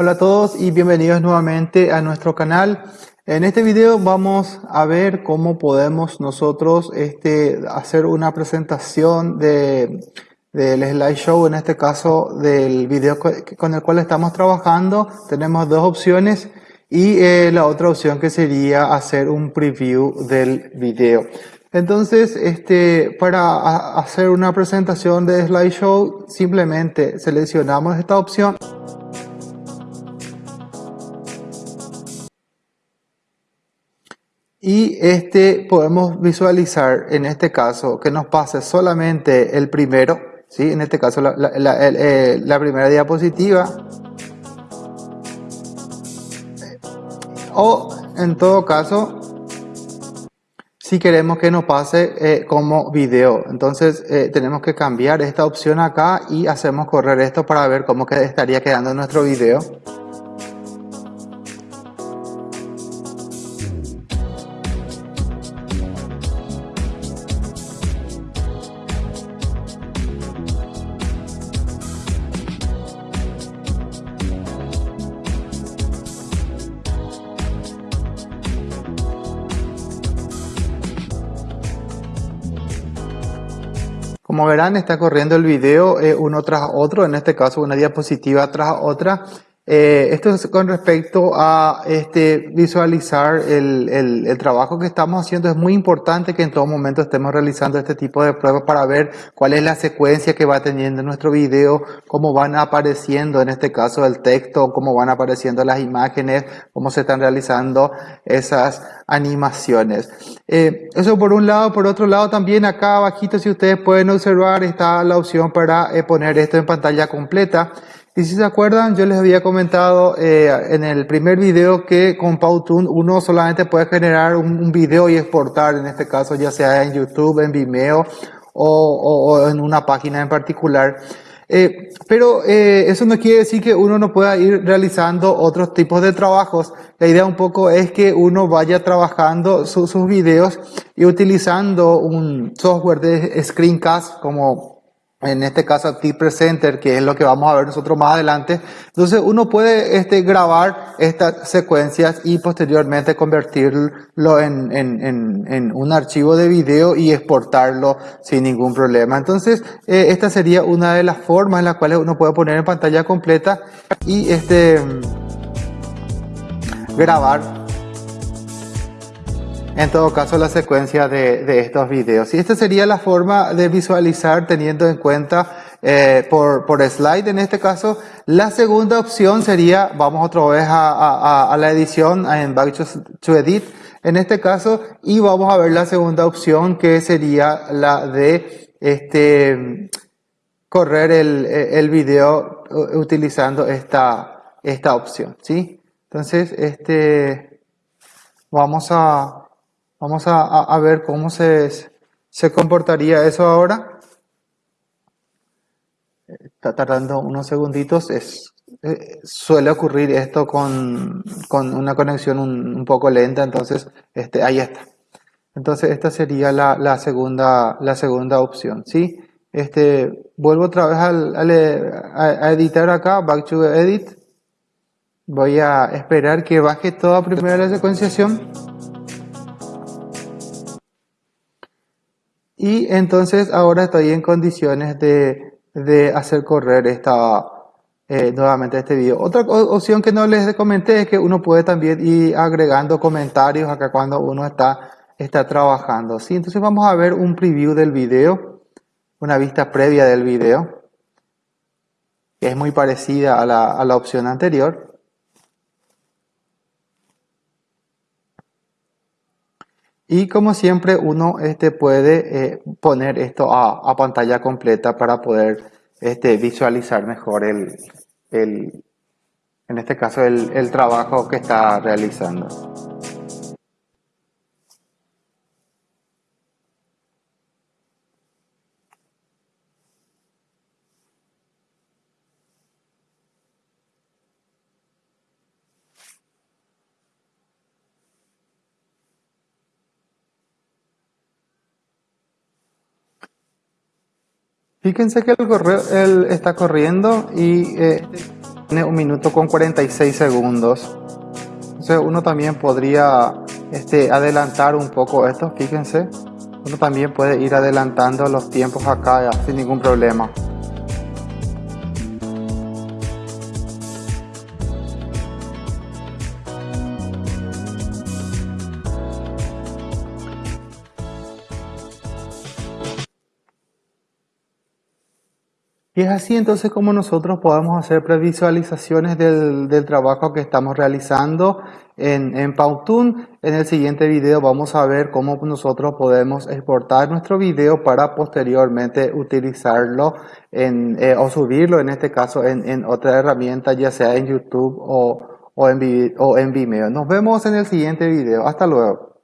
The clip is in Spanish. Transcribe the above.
Hola a todos y bienvenidos nuevamente a nuestro canal. En este video vamos a ver cómo podemos nosotros este, hacer una presentación de, del slideshow, en este caso del video con el cual estamos trabajando. Tenemos dos opciones y eh, la otra opción que sería hacer un preview del video. Entonces, este, para hacer una presentación de slideshow, simplemente seleccionamos esta opción. Y este podemos visualizar en este caso que nos pase solamente el primero, ¿sí? en este caso la, eh, primera diapositiva. O en todo caso, si queremos que nos pase eh, como video. Entonces eh, tenemos que cambiar esta opción acá y hacemos correr esto para ver cómo estaría quedando nuestro video. Como verán, está corriendo el video eh, uno tras otro, en este caso una diapositiva tras otra. Eh, esto es con respecto a este, visualizar el, trabajo que estamos haciendo. Es muy importante que en todo momento estemos realizando este tipo de pruebas para ver cuál es la secuencia que va teniendo nuestro video, cómo van apareciendo en este caso el texto, cómo van apareciendo las imágenes, cómo se están realizando esas animaciones. Eh, eso por un lado. Por otro lado también acá abajito si ustedes pueden observar está la opción para eh, poner esto en pantalla completa. Y si se acuerdan, yo les había comentado eh, en el primer video que con Powtoon uno solamente puede generar un, video y exportar, en este caso ya sea en YouTube, en Vimeo o, en una página en particular. Eh, pero eh, eso no quiere decir que uno no pueda ir realizando otros tipos de trabajos. La idea un poco es que uno vaya trabajando sus videos y utilizando un software de screencast como en este caso T-Presenter, que es lo que vamos a ver nosotros más adelante. Entonces uno puede este, grabar estas secuencias y posteriormente convertirlo en, en, en, en, un archivo de video y exportarlo sin ningún problema. Entonces eh, esta sería una de las formas en las cuales uno puede poner en pantalla completa y este, grabar en todo caso la secuencia de, estos videos. Y esta sería la forma de visualizar teniendo en cuenta eh, por, por slide en este caso. La segunda opción sería, vamos otra vez a, la edición en Back to Edit en este caso y vamos a ver la segunda opción que sería la de este correr el, el video utilizando esta, esta opción, ¿sí? Entonces, este, vamos a, Vamos a, ver cómo se, se comportaría eso ahora. Está tardando unos segunditos. Es, eh, suele ocurrir esto con, una conexión un, poco lenta, entonces este, ahí está. Entonces esta sería la, segunda, la segunda opción. ¿sí? Este, vuelvo otra vez al, a, editar acá, back to edit. Voy a esperar que baje toda primera la secuenciación. Y entonces ahora estoy en condiciones de, hacer correr esta, eh, nuevamente este video. Otra opción que no les comenté es que uno puede también ir agregando comentarios acá cuando uno está, está trabajando. ¿sí? Entonces vamos a ver un preview del video, una vista previa del video, que es muy parecida a la, a la opción anterior. Y como siempre uno este, puede eh, poner esto a, pantalla completa para poder este, visualizar mejor el, el, en este caso el, el trabajo que está realizando. Fíjense que el correo él está corriendo y eh, Tiene un minuto con 46 segundos. Entonces uno también podría este, adelantar un poco esto, fíjense. Uno también puede ir adelantando los tiempos acá sin ningún problema. Y es así entonces como nosotros podemos hacer previsualizaciones del, trabajo que estamos realizando en, en Powtoon. En el siguiente video vamos a ver cómo nosotros podemos exportar nuestro video para posteriormente utilizarlo eh, o subirlo en este caso en, otra herramienta ya sea en YouTube o, en, o en Vimeo. Nos vemos en el siguiente video. Hasta luego.